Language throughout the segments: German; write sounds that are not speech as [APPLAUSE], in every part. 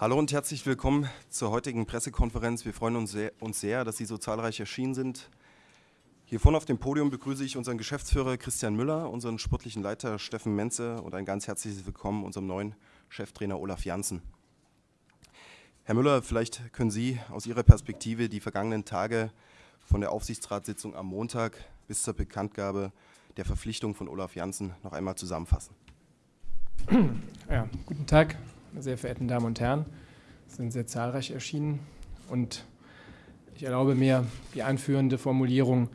Hallo und herzlich willkommen zur heutigen Pressekonferenz. Wir freuen uns sehr, uns sehr, dass Sie so zahlreich erschienen sind. Hier vorne auf dem Podium begrüße ich unseren Geschäftsführer Christian Müller, unseren sportlichen Leiter Steffen Menze und ein ganz herzliches Willkommen unserem neuen Cheftrainer Olaf Janssen. Herr Müller, vielleicht können Sie aus Ihrer Perspektive die vergangenen Tage von der Aufsichtsratssitzung am Montag bis zur Bekanntgabe der Verpflichtung von Olaf Janssen noch einmal zusammenfassen. Ja, guten Tag, sehr verehrten Damen und Herren. Es sind sehr zahlreich erschienen und ich erlaube mir die einführende Formulierung,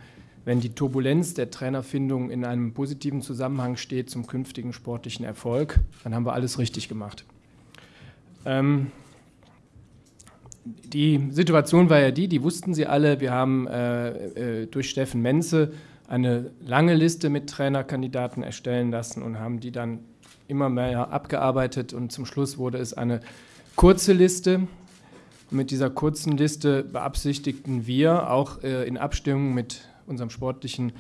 wenn die Turbulenz der Trainerfindung in einem positiven Zusammenhang steht zum künftigen sportlichen Erfolg, dann haben wir alles richtig gemacht. Ähm, die Situation war ja die, die wussten Sie alle, wir haben äh, äh, durch Steffen Menze eine lange Liste mit Trainerkandidaten erstellen lassen und haben die dann immer mehr abgearbeitet und zum Schluss wurde es eine kurze Liste. mit dieser kurzen Liste beabsichtigten wir auch äh, in Abstimmung mit unserem sportlichen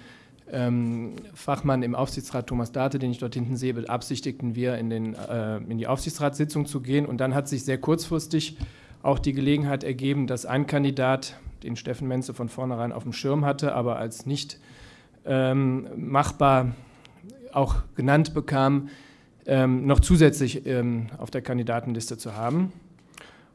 ähm, Fachmann im Aufsichtsrat Thomas Date, den ich dort hinten sehe, beabsichtigten wir in, den, äh, in die Aufsichtsratssitzung zu gehen. Und dann hat sich sehr kurzfristig auch die Gelegenheit ergeben, dass ein Kandidat, den Steffen Menze von vornherein auf dem Schirm hatte, aber als nicht ähm, machbar auch genannt bekam, ähm, noch zusätzlich ähm, auf der Kandidatenliste zu haben.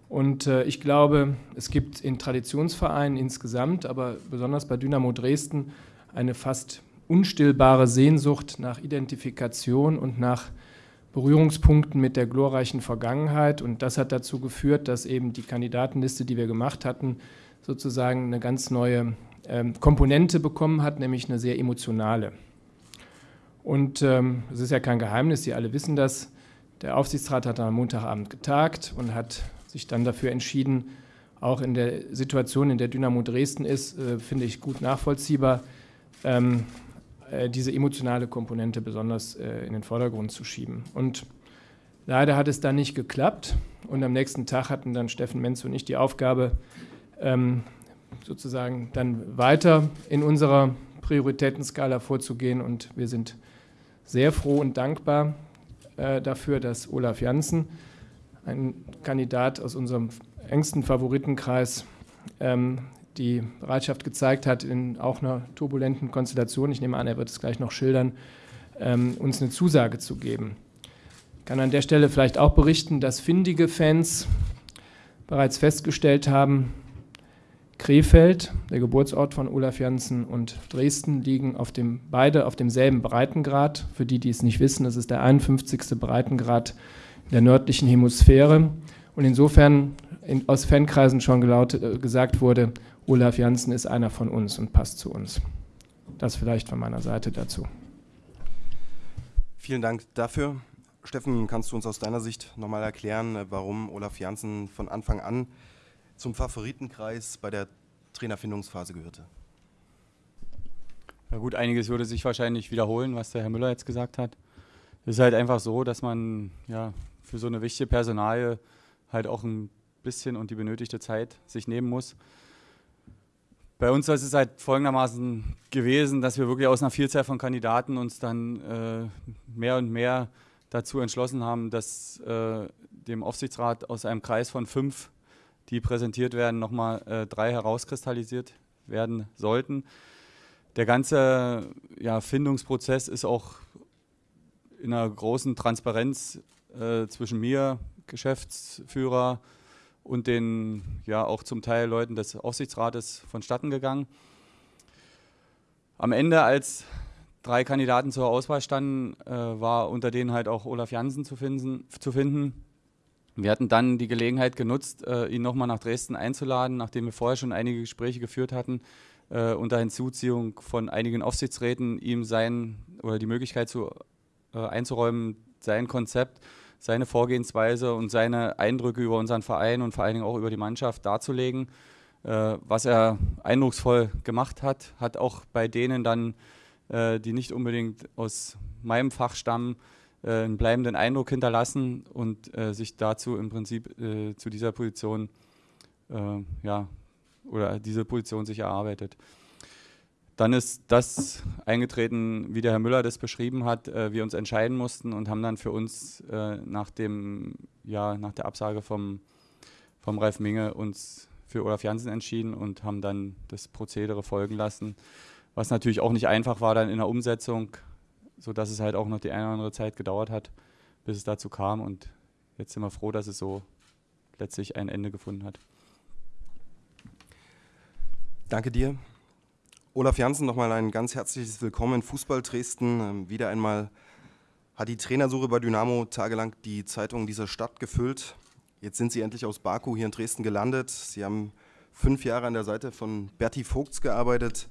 Und äh, ich glaube, es gibt in Traditionsvereinen insgesamt, aber besonders bei Dynamo Dresden, eine fast unstillbare Sehnsucht nach Identifikation und nach Berührungspunkten mit der glorreichen Vergangenheit. Und das hat dazu geführt, dass eben die Kandidatenliste, die wir gemacht hatten, sozusagen eine ganz neue ähm, Komponente bekommen hat, nämlich eine sehr emotionale. Und ähm, es ist ja kein Geheimnis, Sie alle wissen das. Der Aufsichtsrat hat am Montagabend getagt und hat sich dann dafür entschieden, auch in der Situation, in der Dynamo Dresden ist, äh, finde ich gut nachvollziehbar, ähm, äh, diese emotionale Komponente besonders äh, in den Vordergrund zu schieben. Und leider hat es dann nicht geklappt. Und am nächsten Tag hatten dann Steffen Menz und ich die Aufgabe, ähm, sozusagen dann weiter in unserer Prioritätenskala vorzugehen. Und wir sind sehr froh und dankbar äh, dafür, dass Olaf Janssen, ein Kandidat aus unserem engsten Favoritenkreis, ähm, die Bereitschaft gezeigt hat, in auch einer turbulenten Konstellation, ich nehme an, er wird es gleich noch schildern, ähm, uns eine Zusage zu geben. Ich kann an der Stelle vielleicht auch berichten, dass findige Fans bereits festgestellt haben, Krefeld, der Geburtsort von Olaf Janssen, und Dresden liegen auf dem, beide auf demselben Breitengrad. Für die, die es nicht wissen, das ist der 51. Breitengrad der nördlichen Hemisphäre. Und insofern in, aus Fankreisen schon gelautet, äh, gesagt wurde, Olaf Janssen ist einer von uns und passt zu uns. Das vielleicht von meiner Seite dazu. Vielen Dank dafür. Steffen, kannst du uns aus deiner Sicht nochmal erklären, warum Olaf Janssen von Anfang an zum Favoritenkreis bei der Trainerfindungsphase gehörte. Ja gut, einiges würde sich wahrscheinlich wiederholen, was der Herr Müller jetzt gesagt hat. Es ist halt einfach so, dass man ja für so eine wichtige Personalie halt auch ein bisschen und die benötigte Zeit sich nehmen muss. Bei uns ist es halt folgendermaßen gewesen, dass wir wirklich aus einer Vielzahl von Kandidaten uns dann äh, mehr und mehr dazu entschlossen haben, dass äh, dem Aufsichtsrat aus einem Kreis von fünf die präsentiert werden, nochmal äh, drei herauskristallisiert werden sollten. Der ganze ja, Findungsprozess ist auch in einer großen Transparenz äh, zwischen mir, Geschäftsführer und den ja auch zum Teil Leuten des Aufsichtsrates vonstatten gegangen. Am Ende, als drei Kandidaten zur Auswahl standen, äh, war unter denen halt auch Olaf Jansen zu finden. Zu finden. Wir hatten dann die Gelegenheit genutzt, äh, ihn nochmal nach Dresden einzuladen, nachdem wir vorher schon einige Gespräche geführt hatten, äh, unter Hinzuziehung von einigen Aufsichtsräten ihm sein oder die Möglichkeit zu, äh, einzuräumen, sein Konzept, seine Vorgehensweise und seine Eindrücke über unseren Verein und vor allen Dingen auch über die Mannschaft darzulegen. Äh, was er eindrucksvoll gemacht hat, hat auch bei denen dann, äh, die nicht unbedingt aus meinem Fach stammen, einen bleibenden Eindruck hinterlassen und äh, sich dazu im Prinzip äh, zu dieser Position ja, oder diese Position sich erarbeitet. Dann ist das eingetreten, wie der Herr Müller das beschrieben hat, äh, wir uns entscheiden mussten und haben dann für uns äh, nach, dem, ja, nach der Absage vom vom Ralf Minge uns für Olaf Jansen entschieden und haben dann das Prozedere folgen lassen, was natürlich auch nicht einfach war dann in der Umsetzung, sodass es halt auch noch die eine oder andere Zeit gedauert hat, bis es dazu kam und jetzt sind wir froh, dass es so letztlich ein Ende gefunden hat. Danke dir. Olaf Janssen, nochmal ein ganz herzliches Willkommen in Fußball Dresden. Ähm, wieder einmal hat die Trainersuche bei Dynamo tagelang die Zeitungen dieser Stadt gefüllt. Jetzt sind Sie endlich aus Baku hier in Dresden gelandet. Sie haben fünf Jahre an der Seite von Berti Vogts gearbeitet.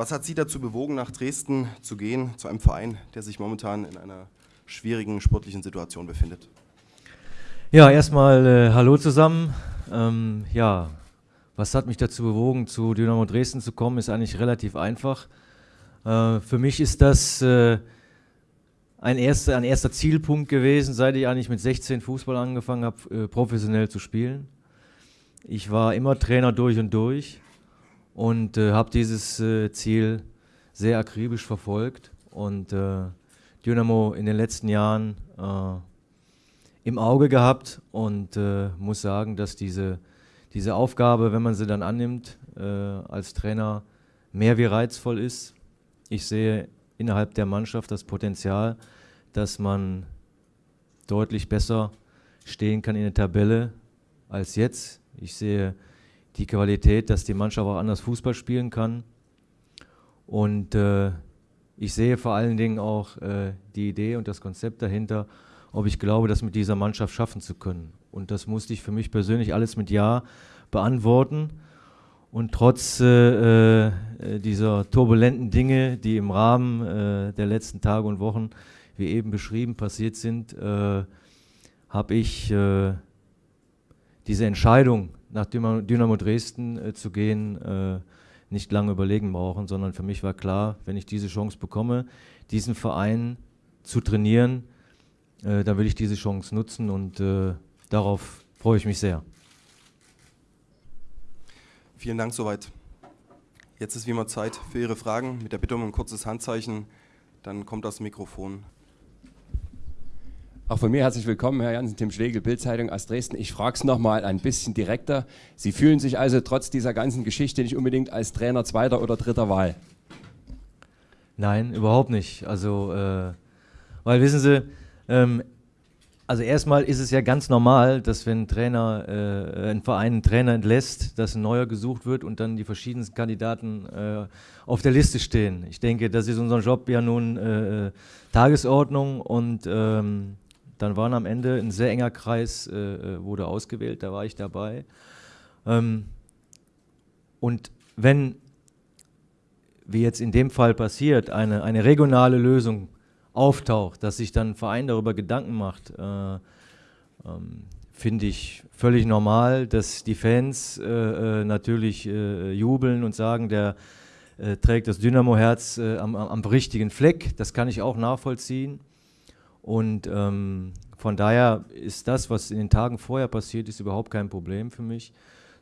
Was hat Sie dazu bewogen, nach Dresden zu gehen, zu einem Verein, der sich momentan in einer schwierigen sportlichen Situation befindet? Ja, erstmal äh, Hallo zusammen. Ähm, ja, was hat mich dazu bewogen, zu Dynamo Dresden zu kommen, ist eigentlich relativ einfach. Äh, für mich ist das äh, ein, erster, ein erster Zielpunkt gewesen, seit ich eigentlich mit 16 Fußball angefangen habe, äh, professionell zu spielen. Ich war immer Trainer durch und durch und äh, habe dieses äh, Ziel sehr akribisch verfolgt und äh, Dynamo in den letzten Jahren im Auge gehabt und muss sagen, dass diese diese Aufgabe, wenn man sie dann annimmt, äh, als Trainer mehr wie reizvoll ist. Ich sehe innerhalb der Mannschaft das Potenzial, dass man deutlich besser stehen kann in der Tabelle als jetzt. Ich sehe die Qualität, dass die Mannschaft auch anders Fußball spielen kann. Und äh, ich sehe vor allen Dingen auch äh, die Idee und das Konzept dahinter, ob ich glaube, das mit dieser Mannschaft schaffen zu können. Und das musste ich für mich persönlich alles mit Ja beantworten. Und trotz äh, äh, dieser turbulenten Dinge, die im Rahmen äh, der letzten Tage und Wochen, wie eben beschrieben, passiert sind, äh, habe ich äh, diese Entscheidung, nach Dynamo, Dresden äh, zu gehen, nicht lange überlegen brauchen, sondern für mich war klar, wenn ich diese Chance bekomme, diesen Verein zu trainieren, dann will ich diese Chance nutzen und darauf freue ich mich sehr. Vielen Dank soweit. Jetzt ist wie immer Zeit für Ihre Fragen mit der Bitte um ein kurzes Handzeichen. Dann kommt das Mikrofon. Auch von mir herzlich willkommen, Herr Jansen, Tim Schlegel, Bildzeitung aus Dresden. Ich frage es nochmal ein bisschen direkter. Sie fühlen sich also trotz dieser ganzen Geschichte nicht unbedingt als Trainer zweiter oder dritter Wahl? Nein, überhaupt nicht. Also, äh, weil wissen Sie, ähm, also erstmal ist es ja ganz normal, dass wenn ein Trainer, äh, ein Verein einen Trainer entlässt, dass ein neuer gesucht wird und dann die verschiedensten Kandidaten äh, auf der Liste stehen. Ich denke, das ist unser Job ja nun äh, Tagesordnung und ähm, dann waren am Ende ein sehr enger Kreis, äh, äh, wurde ausgewählt, da war ich dabei. Ähm, und wenn, wie jetzt in dem Fall passiert, eine, eine regionale Lösung auftaucht, dass sich dann ein Verein darüber Gedanken macht, äh, ähm, finde ich völlig normal, dass die Fans äh, äh natürlich äh, jubeln und sagen, der äh, trägt das Dynamo-Herz am, am, richtigen Fleck. Das kann ich auch nachvollziehen. Und ähm, von daher ist das, was in den Tagen vorher passiert ist, überhaupt kein Problem für mich,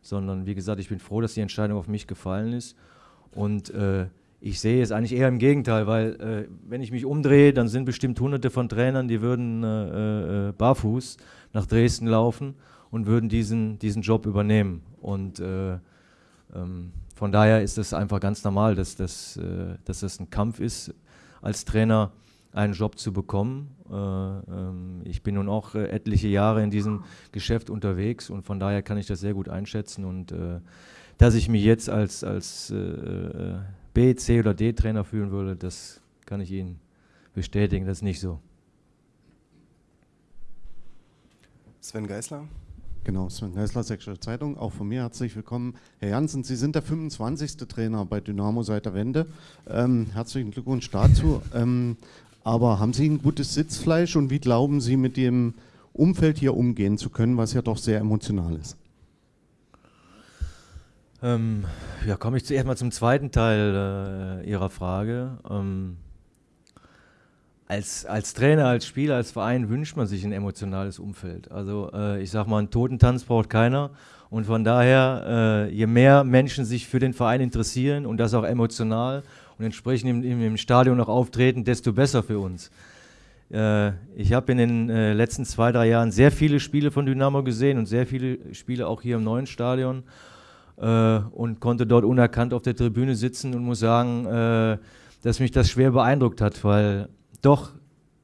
sondern wie gesagt, ich bin froh, dass die Entscheidung auf mich gefallen ist. Und ich sehe es eigentlich eher im Gegenteil, weil äh, wenn ich mich umdrehe, dann sind bestimmt hunderte von Trainern, die würden äh, äh, barfuß nach Dresden laufen und würden diesen, diesen Job übernehmen. Und äh, ähm, von daher ist es einfach ganz normal, dass das, äh, dass das ein Kampf ist, als Trainer einen Job zu bekommen. Äh, ähm, ich bin nun auch etliche Jahre in diesem Geschäft unterwegs und von daher kann ich das sehr gut einschätzen und dass ich mich jetzt als, als B, C oder D-Trainer führen würde, das kann ich Ihnen bestätigen, das ist nicht so. Sven Geisler. Genau, Sven Geisler, Sächsische Zeitung. Auch von mir herzlich willkommen. Herr Janssen, Sie sind der 25. Trainer bei Dynamo seit der Wende. Ähm, herzlichen Glückwunsch dazu. Ähm, aber haben Sie ein gutes Sitzfleisch und wie glauben Sie, mit dem Umfeld hier umgehen zu können, was ja doch sehr emotional ist? Ähm, ja, komme ich zuerst mal zum zweiten Teil äh, Ihrer Frage. Ähm, als, als Trainer, als Spieler, als Verein wünscht man sich ein emotionales Umfeld. Also äh, ich sage mal, einen Totentanz braucht keiner. Und von daher, äh, je mehr Menschen sich für den Verein interessieren und das auch emotional und entsprechend im, im, im Stadion auch auftreten, desto besser für uns. Äh, ich habe in den äh, letzten zwei, drei Jahren sehr viele Spiele von Dynamo gesehen und sehr viele Spiele auch hier im neuen Stadion äh, und konnte dort unerkannt auf der Tribüne sitzen und muss sagen, äh, dass mich das schwer beeindruckt hat, weil doch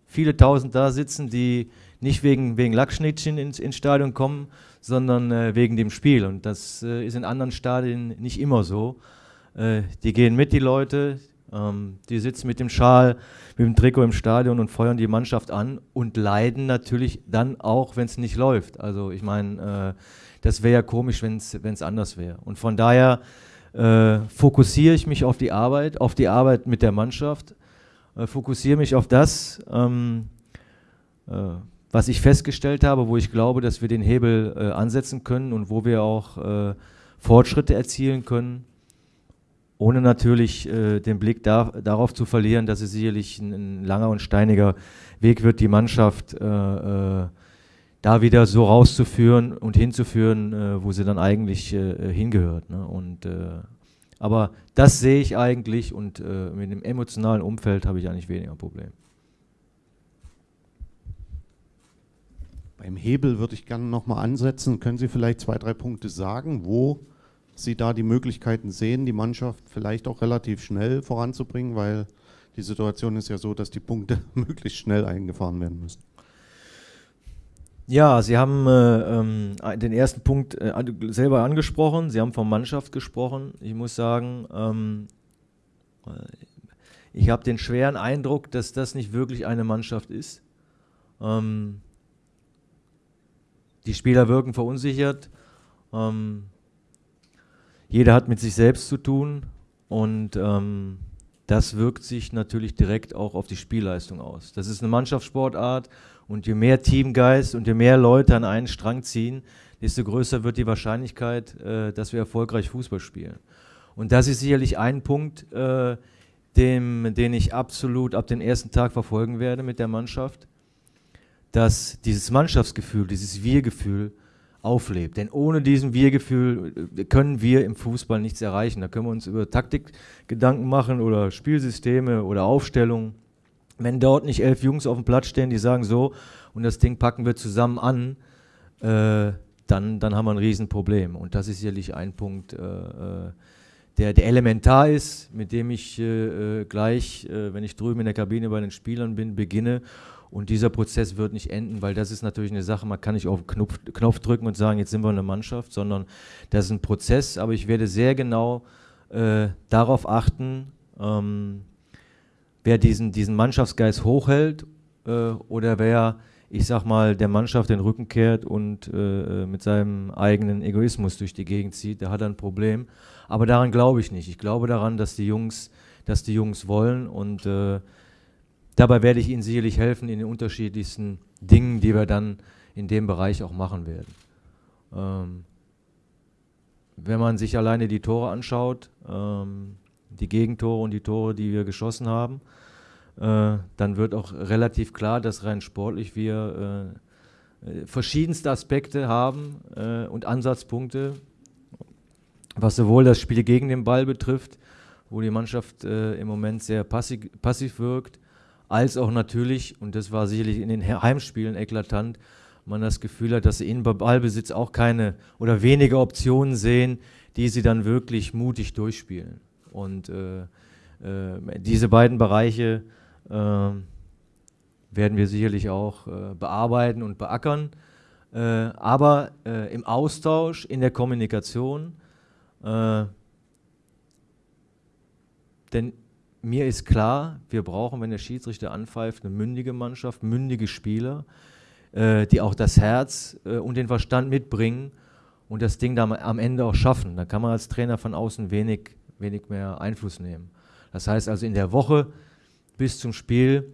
viele Tausend da sitzen, die nicht wegen, wegen Lackschnittchen ins, ins Stadion kommen, sondern äh, wegen dem Spiel. Und das äh, ist in anderen Stadien nicht immer so. Äh, die gehen mit, die Leute, ähm, die sitzen mit dem Schal, mit dem Trikot im Stadion und feuern die Mannschaft an und leiden natürlich dann auch, wenn es nicht läuft. Also ich meine, äh, das wäre ja komisch, wenn es anders wäre. Und von daher äh, fokussiere ich mich auf die Arbeit, auf die Arbeit mit der Mannschaft, äh, fokussiere mich auf das, ähm, äh, was ich festgestellt habe, wo ich glaube, dass wir den Hebel äh, ansetzen können und wo wir auch äh, Fortschritte erzielen können, ohne natürlich äh, den Blick da, darauf zu verlieren, dass es sicherlich ein, ein, langer und steiniger Weg wird, die Mannschaft da wieder so rauszuführen und hinzuführen, äh, wo sie dann eigentlich äh, hingehört. Ne? Und, äh, aber das sehe ich eigentlich und äh, mit dem emotionalen Umfeld habe ich eigentlich weniger Problem. Beim Hebel würde ich gerne nochmal ansetzen. Können Sie vielleicht zwei, drei Punkte sagen, wo Sie da die Möglichkeiten sehen, die Mannschaft vielleicht auch relativ schnell voranzubringen, weil die Situation ist ja so, dass die Punkte [LAUGHS] möglichst schnell eingefahren werden müssen. Ja, Sie haben äh, ähm, den ersten Punkt äh, selber angesprochen. Sie haben von Mannschaft gesprochen. Ich muss sagen, ähm, äh, ich habe den schweren Eindruck, dass das nicht wirklich eine Mannschaft ist. Ähm, die Spieler wirken verunsichert. Ähm, jeder hat mit sich selbst zu tun und ähm, das wirkt sich natürlich direkt auch auf die Spielleistung aus. Das ist eine Mannschaftssportart und je mehr Teamgeist und je mehr Leute an einen Strang ziehen, desto größer wird die Wahrscheinlichkeit, äh, dass wir erfolgreich Fußball spielen. Und das ist sicherlich ein Punkt, äh, dem, den ich absolut ab dem ersten Tag verfolgen werde mit der Mannschaft, dass dieses Mannschaftsgefühl, dieses Wir-Gefühl auflebt. Denn ohne diesen Wir-Gefühl äh, können wir im Fußball nichts erreichen. Da können wir uns über Taktik Gedanken machen oder Spielsysteme oder Aufstellungen. Wenn dort nicht elf Jungs auf dem Platz stehen, die sagen so, und das Ding packen wir zusammen an, äh, dann, dann haben wir ein Riesenproblem. Und das ist sicherlich ein Punkt, äh, äh der, der elementar ist, mit dem ich äh, äh gleich, wenn ich drüben in der Kabine bei den Spielern bin, beginne. Und dieser Prozess wird nicht enden, weil das ist natürlich eine Sache, man kann nicht auf den Knopf, Knopf drücken und sagen, jetzt sind wir eine Mannschaft, sondern das ist ein Prozess. Aber ich werde sehr genau darauf achten, ähm, wer diesen, diesen Mannschaftsgeist hochhält äh, oder wer, ich sag mal, der Mannschaft den Rücken kehrt und äh, mit seinem eigenen Egoismus durch die Gegend zieht, der hat ein Problem. Aber daran glaube ich nicht. Ich glaube daran, dass die Jungs, dass die Jungs wollen und äh, dabei werde ich ihnen sicherlich helfen in den unterschiedlichsten Dingen, die wir dann in dem Bereich auch machen werden. Ähm, wenn man sich alleine die Tore anschaut, ähm, die Gegentore und die Tore, die wir geschossen haben, äh, dann wird auch relativ klar, dass rein sportlich wir äh, äh, verschiedenste Aspekte haben äh, und Ansatzpunkte, was sowohl das Spiel gegen den Ball betrifft, wo die Mannschaft äh, im Moment sehr passiv, passiv wirkt, als auch natürlich, und das war sicherlich in den Heimspielen eklatant, man das Gefühl hat, dass sie in Ballbesitz auch keine oder wenige Optionen sehen, die sie dann wirklich mutig durchspielen. Und äh, äh, diese beiden Bereiche äh, werden wir sicherlich auch äh, bearbeiten und beackern. Äh, aber äh, im Austausch, in der Kommunikation, denn mir ist klar, wir brauchen, wenn der Schiedsrichter anpfeift, eine mündige Mannschaft, mündige Spieler, die auch das Herz und den Verstand mitbringen und das Ding dann am Ende auch schaffen. Da kann man als Trainer von außen wenig wenig mehr Einfluss nehmen. Das heißt also in der Woche bis zum Spiel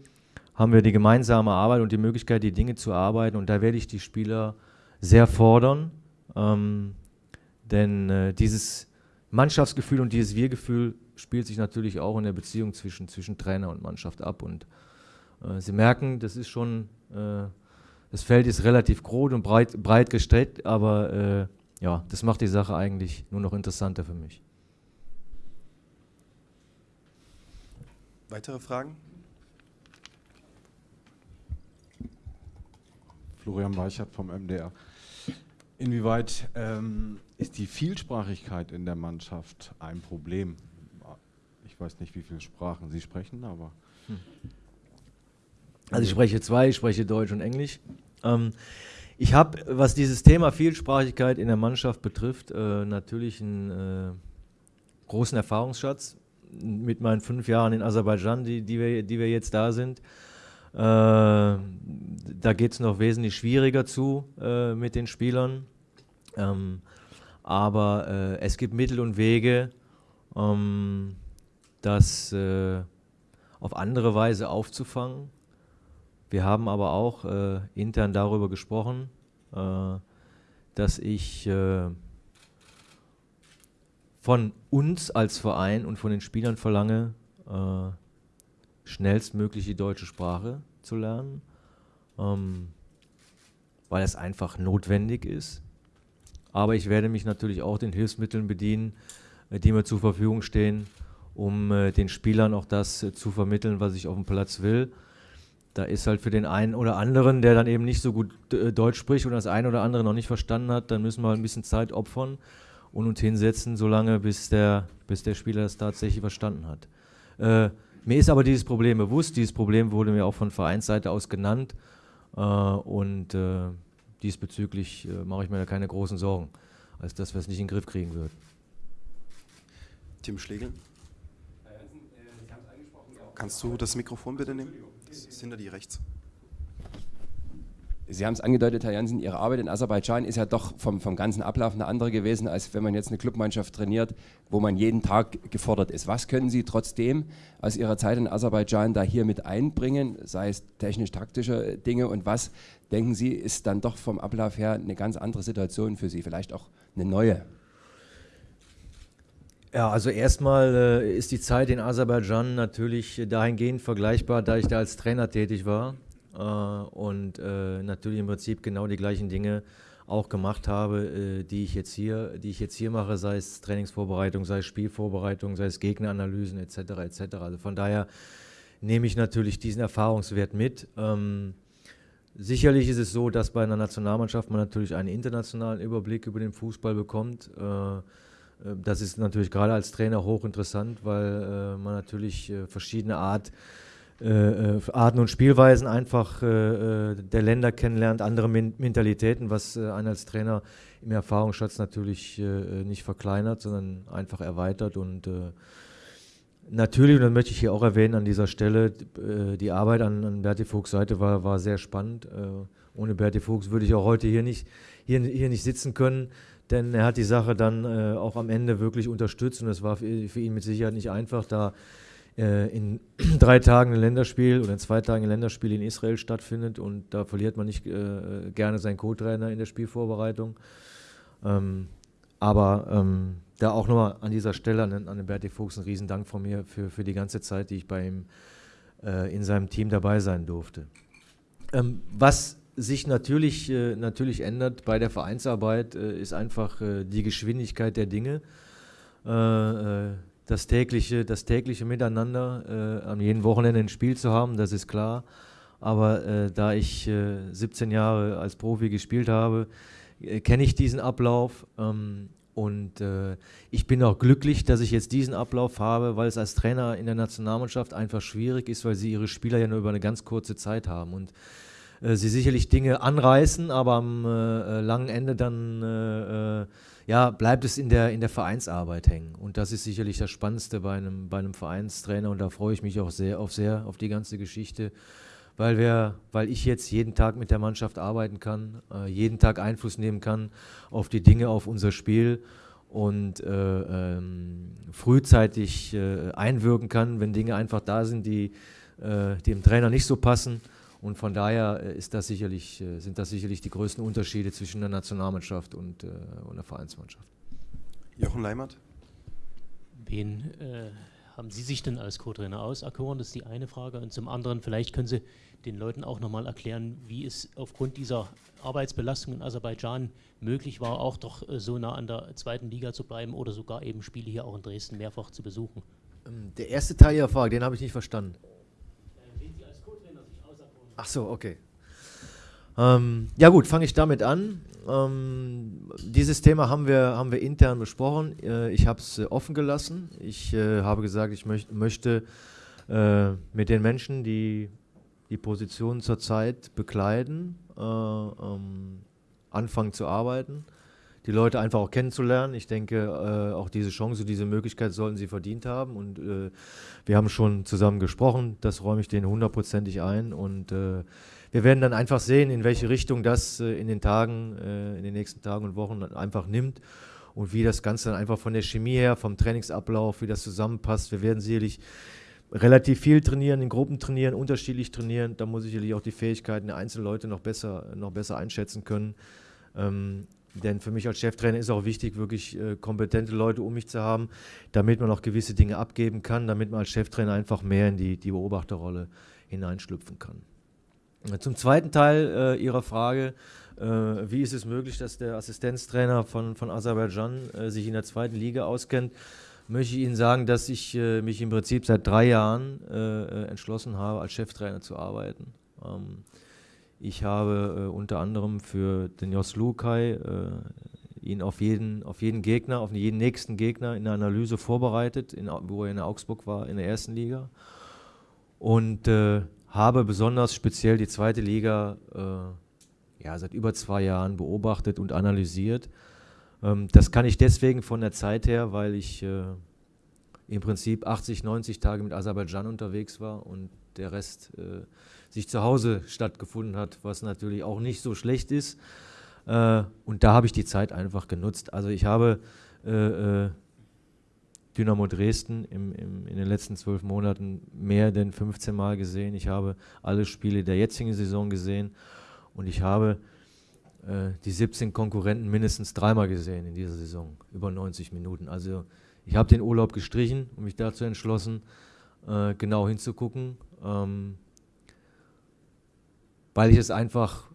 haben wir die gemeinsame Arbeit und die Möglichkeit, die Dinge zu arbeiten und da werde ich die Spieler sehr fordern, ähm, denn äh, dieses Mannschaftsgefühl und dieses Wir-Gefühl spielt sich natürlich auch in der Beziehung zwischen, zwischen Trainer und Mannschaft ab und äh, Sie merken, das ist schon, äh, das Feld ist relativ groß und breit, breit gestreckt, aber äh, ja, das macht die Sache eigentlich nur noch interessanter für mich. Weitere Fragen? Florian Weichert vom MDR. Inwieweit ähm, ist die Vielsprachigkeit in der Mannschaft ein Problem? Ich weiß nicht, wie viele Sprachen Sie sprechen, aber. Hm. Also ich spreche zwei, ich spreche Deutsch und Englisch. Ähm, ich habe, was dieses Thema Vielsprachigkeit in der Mannschaft betrifft, äh, natürlich einen äh, großen Erfahrungsschatz mit meinen fünf Jahren in Aserbaidschan, die, die, wir, die wir jetzt da sind. Äh, da geht es noch wesentlich schwieriger zu äh, mit den Spielern. Ähm, aber äh, es gibt Mittel und Wege, ähm, das äh, auf andere Weise aufzufangen. Wir haben aber auch äh, intern darüber gesprochen, äh, dass ich äh, von uns als Verein und von den Spielern verlange, äh, schnellstmöglich die deutsche Sprache zu lernen, ähm, weil es einfach notwendig ist. Aber ich werde mich natürlich auch den Hilfsmitteln bedienen, äh, die mir zur Verfügung stehen, um äh, den Spielern auch das zu vermitteln, was ich auf dem Platz will da ist halt für den einen oder anderen, der dann eben nicht so gut äh, Deutsch spricht und das eine oder andere noch nicht verstanden hat, dann müssen wir halt ein bisschen Zeit opfern und uns hinsetzen, solange bis der, bis der Spieler das tatsächlich verstanden hat. Äh, mir ist aber dieses Problem bewusst, dieses Problem wurde mir auch von Vereinsseite aus genannt äh, und äh, diesbezüglich äh, mache ich mir da keine großen Sorgen, als dass wir es nicht in den Griff kriegen würden. Tim Schlegel? Kannst du das Mikrofon bitte nehmen? Das ist hinter dir rechts. Sie haben es angedeutet, Herr Jansen, Ihre Arbeit in Aserbaidschan ist ja doch vom, vom ganzen Ablauf eine andere gewesen, als wenn man jetzt eine Clubmannschaft trainiert, wo man jeden Tag gefordert ist. Was können Sie trotzdem aus Ihrer Zeit in Aserbaidschan da hier mit einbringen, sei es technisch-taktische Dinge und was, denken Sie, ist dann doch vom Ablauf her eine ganz andere Situation für Sie, vielleicht auch eine neue? Ja, also erstmal äh, ist die Zeit in Aserbaidschan natürlich dahingehend vergleichbar, da ich da als Trainer tätig war äh, und äh, natürlich im Prinzip genau die gleichen Dinge auch gemacht habe, äh, die ich jetzt hier, die ich jetzt hier mache, sei es Trainingsvorbereitung, sei es Spielvorbereitung, sei es Gegneranalysen etc. etc. Also von daher nehme ich natürlich diesen Erfahrungswert mit. Ähm, sicherlich ist es so, dass bei einer Nationalmannschaft man natürlich einen internationalen Überblick über den Fußball bekommt. Äh, äh, das ist natürlich gerade als Trainer hochinteressant, weil äh, man natürlich äh, verschiedene Art, äh, Arten und Spielweisen einfach der Länder kennenlernt, andere Men Mentalitäten, was einen als Trainer im Erfahrungsschatz natürlich nicht verkleinert, sondern einfach erweitert. Und natürlich, und das möchte ich hier auch erwähnen an dieser Stelle, die Arbeit an, an Berti Fuchs Seite war, war sehr spannend. ohne Berti Fuchs würde ich auch heute hier nicht, hier, hier nicht sitzen können denn er hat die Sache dann äh, auch am Ende wirklich unterstützt und es war für, ihn mit Sicherheit nicht einfach, da äh, in [CLEARS THROAT] drei Tagen ein Länderspiel oder in zwei Tagen ein Länderspiel in Israel stattfindet und da verliert man nicht äh, gerne seinen Co-Trainer in der Spielvorbereitung. Ähm, aber ähm, da auch nochmal an dieser Stelle an, an den Berti Fuchs ein Riesendank von mir für, für die ganze Zeit, die ich bei ihm äh, in seinem Team dabei sein durfte. Ähm, was sich natürlich, äh, natürlich ändert bei der Vereinsarbeit, äh, ist einfach äh, die Geschwindigkeit der Dinge. Äh, äh, das tägliche, das tägliche Miteinander, äh, an jedem Wochenende ein Spiel zu haben, das ist klar. Aber da ich 17 Jahre als Profi gespielt habe, kenne ich diesen Ablauf. Ähm, und ich bin auch glücklich, dass ich jetzt diesen Ablauf habe, weil es als Trainer in der Nationalmannschaft einfach schwierig ist, weil sie ihre Spieler ja nur über eine ganz kurze Zeit haben. Und äh, sie sicherlich Dinge anreißen, aber am äh, äh langen Ende dann äh, äh, ja, bleibt es in der, in der Vereinsarbeit hängen. Und das ist sicherlich das Spannendste bei einem, bei einem Vereinstrainer und da freue ich mich auch sehr auf, sehr auf die ganze Geschichte. Weil, wir, weil ich jetzt jeden Tag mit der Mannschaft arbeiten kann, jeden Tag Einfluss nehmen kann auf die Dinge, auf unser Spiel und äh, ähm, frühzeitig äh, einwirken kann, wenn Dinge einfach da sind, die äh, dem Trainer nicht so passen. Und von daher äh, ist das sicherlich, äh, sind das sicherlich die größten Unterschiede zwischen der Nationalmannschaft und, äh, und der Vereinsmannschaft. Jochen Leimert? Wen äh, haben Sie sich denn als Co-Trainer auserkoren? Das ist die eine Frage. Und zum anderen, vielleicht können Sie den Leuten auch nochmal erklären, wie es aufgrund dieser Arbeitsbelastung in Aserbaidschan möglich war, auch doch so nah an der zweiten Liga zu bleiben oder sogar eben Spiele hier auch in Dresden mehrfach zu besuchen. Ähm, der erste Teil Ihrer Frage, den habe ich nicht verstanden. Ach so, okay. Ähm, ja gut, fange ich damit an. Ähm, dieses Thema haben wir, haben wir intern besprochen. Äh, ich habe es äh, offen gelassen. Ich äh, habe gesagt, ich möcht, möchte äh, mit den Menschen, die die Position zurzeit bekleiden, äh, ähm, anfangen zu arbeiten. Die Leute einfach auch kennenzulernen. Ich denke, äh, auch diese Chance, diese Möglichkeit sollten sie verdient haben. Und wir haben schon zusammen gesprochen. Das räume ich denen hundertprozentig ein. Und wir werden dann einfach sehen, in welche Richtung das äh, in den Tagen, äh, in den nächsten Tagen und Wochen einfach nimmt und wie das Ganze dann einfach von der Chemie her, vom Trainingsablauf, wie das zusammenpasst. Wir werden sicherlich relativ viel trainieren, in Gruppen trainieren, unterschiedlich trainieren. Da muss ich sicherlich auch die Fähigkeiten der einzelnen Leute noch besser, noch besser einschätzen können. Ähm, denn für mich als Cheftrainer ist auch wichtig, wirklich äh, kompetente Leute um mich zu haben, damit man auch gewisse Dinge abgeben kann, damit man als Cheftrainer einfach mehr in die, die Beobachterrolle hineinschlüpfen kann. Zum zweiten Teil äh, Ihrer Frage, äh, wie ist es möglich, dass der Assistenztrainer von, von Aserbaidschan äh, sich in der zweiten Liga auskennt, möchte ich Ihnen sagen, dass ich äh, mich im Prinzip seit drei Jahren äh, entschlossen habe, als Cheftrainer zu arbeiten. Ähm, ich habe unter anderem für den Jos Lukai ihn auf jeden, auf jeden Gegner, auf jeden nächsten Gegner in der Analyse vorbereitet, in, wo er in Augsburg war, in der ersten Liga. Und habe besonders speziell die zweite Liga äh, ja, seit über zwei Jahren beobachtet und analysiert. Ähm, das kann ich deswegen von der Zeit her, weil ich äh, im Prinzip 80, 90 Tage mit Aserbaidschan unterwegs war und der Rest äh, sich zu Hause stattgefunden hat, was natürlich auch nicht so schlecht ist. Äh, und da habe ich die Zeit einfach genutzt. Also ich habe äh, äh, Dynamo Dresden im, im, in den letzten zwölf Monaten mehr denn 15 Mal gesehen. Ich habe alle Spiele der jetzigen Saison gesehen und ich habe äh, die 17 Konkurrenten mindestens dreimal gesehen in dieser Saison, über 90 Minuten. Also ich habe den Urlaub gestrichen und mich dazu entschlossen, äh, genau hinzugucken, ähm, weil ich es einfach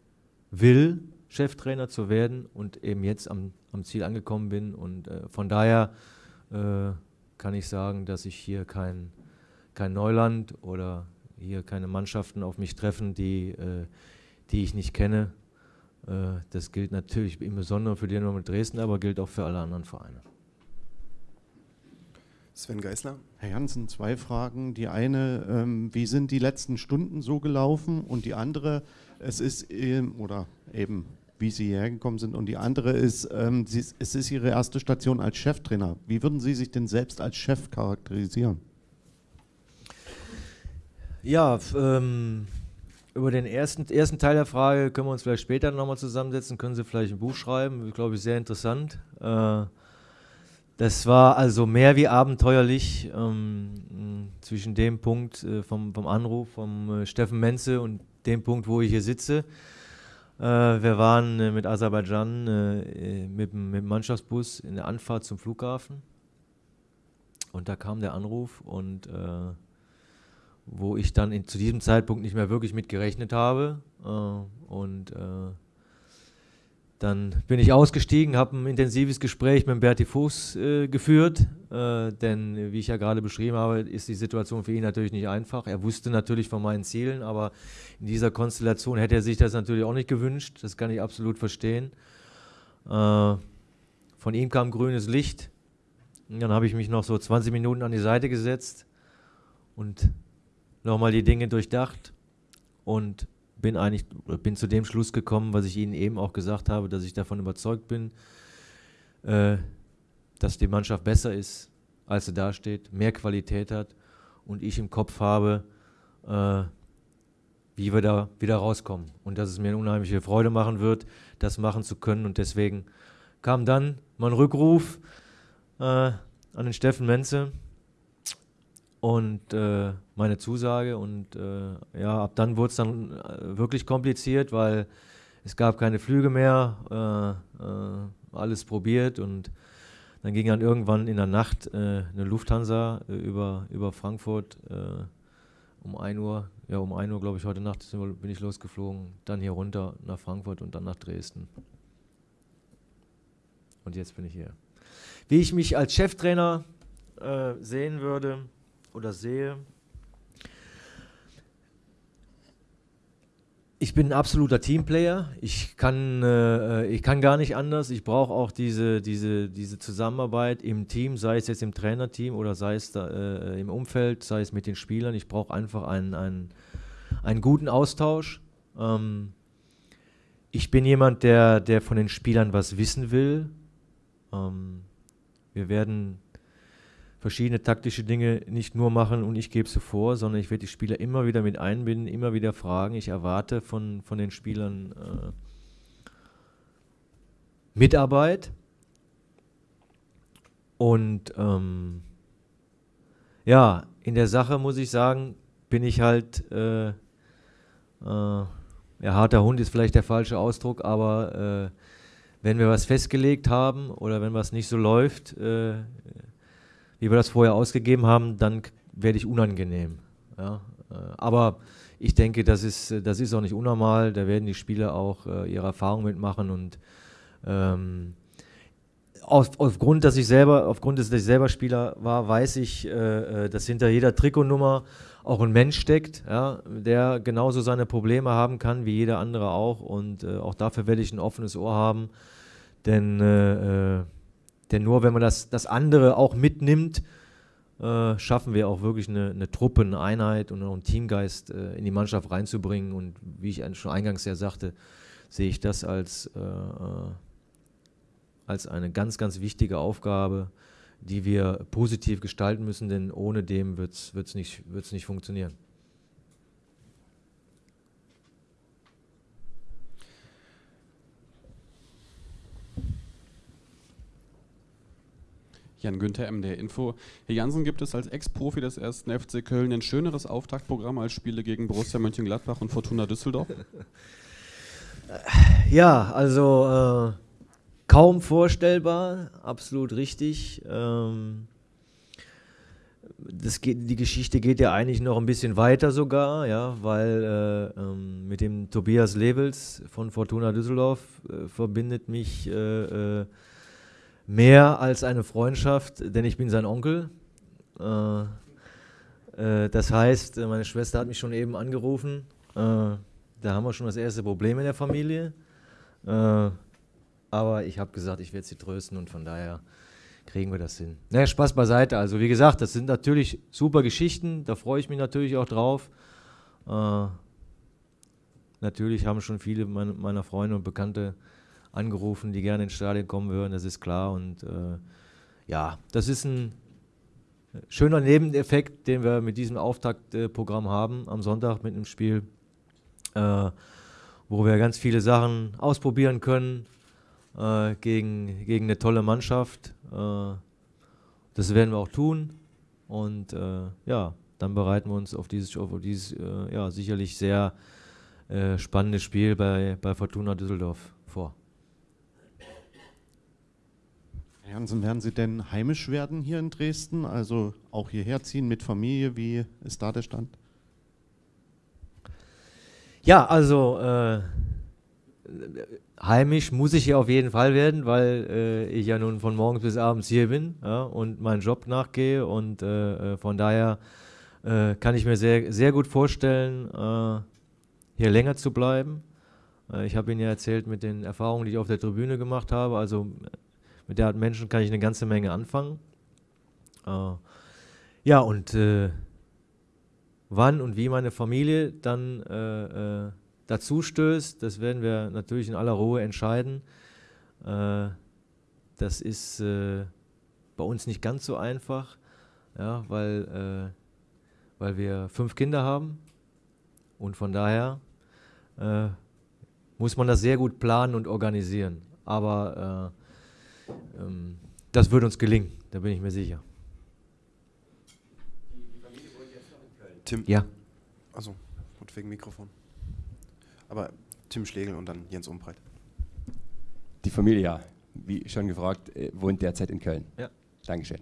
will, Cheftrainer zu werden und eben jetzt am, am Ziel angekommen bin. Und äh, von daher äh, kann ich sagen, dass ich hier kein, kein Neuland oder hier keine Mannschaften auf mich treffen, die, äh, die ich nicht kenne. Äh, das gilt natürlich im Besonderen für Dynamo Dresden, aber gilt auch für alle anderen Vereine. Sven Geisler. Herr Janssen, zwei Fragen. Die eine, ähm, wie sind die letzten Stunden so gelaufen? Und die andere, es ist, ähm, oder eben wie Sie hierher gekommen sind. Und die andere ist, ähm, Sie, es ist Ihre erste Station als Cheftrainer. Wie würden Sie sich denn selbst als Chef charakterisieren? Ja, ähm, über den ersten, ersten Teil der Frage können wir uns vielleicht später nochmal zusammensetzen, können Sie vielleicht ein Buch schreiben, ich glaube, sehr interessant. Äh, das war also mehr wie abenteuerlich ähm, zwischen dem Punkt äh, vom, vom Anruf vom äh, Steffen Menze und dem Punkt, wo ich hier sitze. Äh, wir waren äh, mit Aserbaidschan äh, mit, mit dem Mannschaftsbus in der Anfahrt zum Flughafen. Und da kam der Anruf und äh, wo ich dann in, zu diesem Zeitpunkt nicht mehr wirklich mit gerechnet habe. Und dann bin ich ausgestiegen, habe ein intensives Gespräch mit Berti Fuchs äh, geführt, äh, denn wie ich ja gerade beschrieben habe, ist die Situation für ihn natürlich nicht einfach. Er wusste natürlich von meinen Zielen, aber in dieser Konstellation hätte er sich das natürlich auch nicht gewünscht. Das kann ich absolut verstehen. Äh, von ihm kam grünes Licht. Und dann habe ich mich noch so 20 Minuten an die Seite gesetzt und nochmal die Dinge durchdacht und bin eigentlich bin zu dem Schluss gekommen, was ich Ihnen eben auch gesagt habe, dass ich davon überzeugt bin, äh, dass die Mannschaft besser ist, als sie dasteht, mehr Qualität hat und ich im Kopf habe, äh, wie wir da wieder rauskommen. Und dass es mir eine unheimliche Freude machen wird, das machen zu können. Und deswegen kam dann mein Rückruf äh, an den Steffen Menze und äh, meine Zusage und äh, ja, ab dann wurde es dann äh, wirklich kompliziert, weil es gab keine Flüge mehr, äh, äh, alles probiert und dann ging dann irgendwann in der Nacht äh, eine Lufthansa über, über Frankfurt um 1 Uhr, ja um 1 Uhr glaube ich heute Nacht bin ich losgeflogen, dann hier runter nach Frankfurt und dann nach Dresden. Und jetzt bin ich hier. Wie ich mich als Cheftrainer sehen würde, oder sehe. Ich bin ein absoluter Teamplayer. Ich kann, äh, ich kann gar nicht anders. Ich brauche auch diese, diese, diese Zusammenarbeit im Team, sei es jetzt im Trainerteam oder sei es da, äh, im Umfeld, sei es mit den Spielern. Ich brauche einfach einen, einen, einen guten Austausch. Ähm, ich bin jemand, der, der von den Spielern was wissen will. Ähm, wir werden verschiedene taktische Dinge nicht nur machen und ich gebe sie vor, sondern ich werde die Spieler immer wieder mit einbinden, immer wieder fragen. Ich erwarte von, von den Spielern äh, Mitarbeit und ähm, ja, in der Sache muss ich sagen, bin ich halt, äh, äh, ja, harter Hund ist vielleicht der falsche Ausdruck, aber äh, wenn wir was festgelegt haben oder wenn was nicht so läuft, äh, wie wir das vorher ausgegeben haben, dann werde ich unangenehm. Ja? Äh, aber ich denke, das ist, das ist auch nicht unnormal. Da werden die Spieler auch äh, ihre Erfahrungen mitmachen und ähm, auf, aufgrund, dass ich selber, aufgrund, dass ich selber Spieler war, weiß ich, äh, äh, dass hinter jeder Trikotnummer auch ein Mensch steckt, ja, der genauso seine Probleme haben kann wie jeder andere auch. Und äh, auch dafür werde ich ein offenes Ohr haben. Denn äh, äh denn nur wenn man das, das andere auch mitnimmt, äh, schaffen wir auch wirklich eine, eine Truppe, eine Einheit und einen Teamgeist äh, in die Mannschaft reinzubringen. Und wie ich schon eingangs ja sagte, sehe ich das als, äh, äh, als eine ganz, ganz wichtige Aufgabe, die wir positiv gestalten müssen, denn ohne dem wird es nicht, wird's nicht funktionieren. Jan Günther, MDR Info. Herr Jansen, gibt es als Ex-Profi des ersten FC Köln ein schöneres Auftaktprogramm als Spiele gegen Borussia Mönchengladbach und Fortuna Düsseldorf? [LAUGHS] Ja, also äh, kaum vorstellbar, absolut richtig. Ähm, das geht, die Geschichte geht ja eigentlich noch ein bisschen weiter sogar, ja, weil äh, ähm, mit dem Tobias Levels von Fortuna Düsseldorf äh, verbindet mich äh, äh mehr als eine Freundschaft, denn ich bin sein Onkel. Äh, äh, das heißt, meine Schwester hat mich schon eben angerufen. Äh, da haben wir schon das erste Problem in der Familie. Äh, aber ich habe gesagt, ich werde sie trösten und von daher kriegen wir das hin. Naja, Spaß beiseite. Also wie gesagt, das sind natürlich super Geschichten, da freue ich mich natürlich auch drauf. Äh, natürlich haben schon viele meiner Freunde und Bekannte angerufen, die gerne ins Stadion kommen würden, das ist klar. Und äh, ja, das ist ein schöner Nebeneffekt, den wir mit diesem Auftaktprogramm haben am Sonntag mit einem Spiel, äh, wo wir ganz viele Sachen ausprobieren können äh, gegen, gegen eine tolle Mannschaft. Äh, das werden wir auch tun. Und äh, ja, dann bereiten wir uns auf dieses, auf dieses äh, ja, sicherlich sehr spannende Spiel bei, bei Fortuna Düsseldorf vor. Herr Hansen, werden Sie denn heimisch werden hier in Dresden? Also auch hierher ziehen mit Familie? Wie ist da der Stand? Ja, also äh, heimisch muss ich hier auf jeden Fall werden, weil äh, ich ja nun von morgens bis abends hier bin ja, und meinen Job nachgehe und äh, äh von daher äh, kann ich mir sehr, sehr gut vorstellen, äh, hier länger zu bleiben. ich habe Ihnen ja erzählt mit den Erfahrungen, die ich auf der Tribüne gemacht habe. Also mit der Art Menschen kann ich eine ganze Menge anfangen. Äh, ja, und äh, wann und wie meine Familie dann äh, äh dazu stößt, das werden wir natürlich in aller Ruhe entscheiden. Äh, das ist äh, bei uns nicht ganz so einfach, ja, weil, weil wir fünf Kinder haben und von daher muss man das sehr gut planen und organisieren. Aber das wird uns gelingen, da bin ich mir sicher. Tim? Ja. Also, und wegen Mikrofon. Aber Tim Schlegel und dann Jens Umbreit. Die Familie, ja. Wie schon gefragt, äh, wohnt derzeit in Köln. Ja. Dankeschön.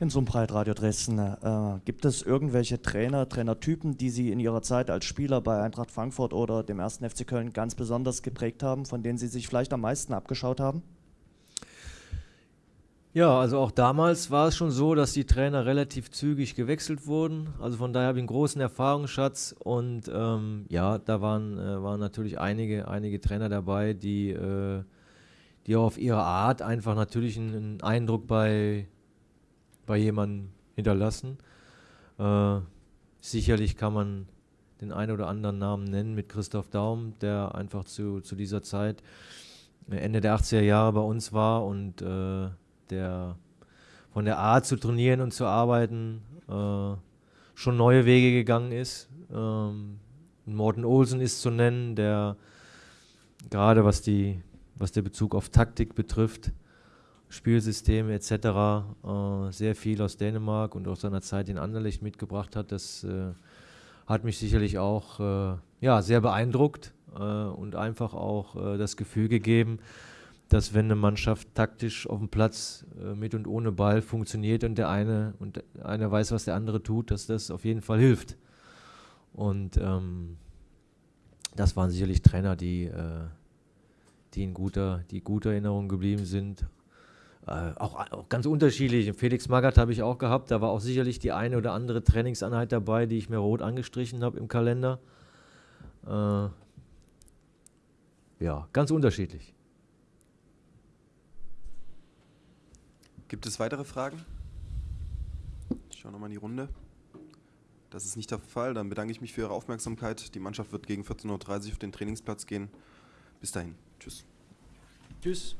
In Sumbreit Radio Dresden. Äh, gibt es irgendwelche Trainer, Trainertypen, die Sie in Ihrer Zeit als Spieler bei Eintracht Frankfurt oder dem 1. FC Köln ganz besonders geprägt haben, von denen Sie sich vielleicht am meisten abgeschaut haben? Ja, also auch damals war es schon so, dass die Trainer relativ zügig gewechselt wurden. Also von daher habe ich einen großen Erfahrungsschatz und ähm, ja, da waren, äh, waren natürlich einige, einige Trainer dabei, die, äh, die auf ihre Art einfach natürlich einen Eindruck bei, bei jemandem hinterlassen. Äh, sicherlich kann man den einen oder anderen Namen nennen mit Christoph Daum, der einfach zu, zu dieser Zeit äh, Ende der 80er Jahre bei uns war und äh, der von der Art zu trainieren und zu arbeiten äh, schon neue Wege gegangen ist. Ähm, Morten Olsen ist zu nennen, der gerade was, die, was der Bezug auf Taktik betrifft, Spielsysteme etc. Äh, sehr viel aus Dänemark und aus seiner Zeit in Anderlecht mitgebracht hat. Das äh, hat mich sicherlich auch äh, ja, sehr beeindruckt und einfach auch das Gefühl gegeben, dass wenn eine Mannschaft taktisch auf dem Platz mit und ohne Ball funktioniert und der eine und einer weiß, was der andere tut, dass das auf jeden Fall hilft. Und ähm, das waren sicherlich Trainer, die, äh, die in guter, die guter Erinnerung geblieben sind. Äh, auch, auch, ganz unterschiedlich. Felix Magath habe ich auch gehabt. Da war auch sicherlich die eine oder andere Trainingseinheit dabei, die ich mir rot angestrichen habe im Kalender. Äh, ja, ganz unterschiedlich. Gibt es weitere Fragen? Ich schaue nochmal in die Runde. Das ist nicht der Fall. Dann bedanke ich mich für Ihre Aufmerksamkeit. Die Mannschaft wird gegen 14.30 Uhr auf den Trainingsplatz gehen. Bis dahin. Tschüss. Tschüss.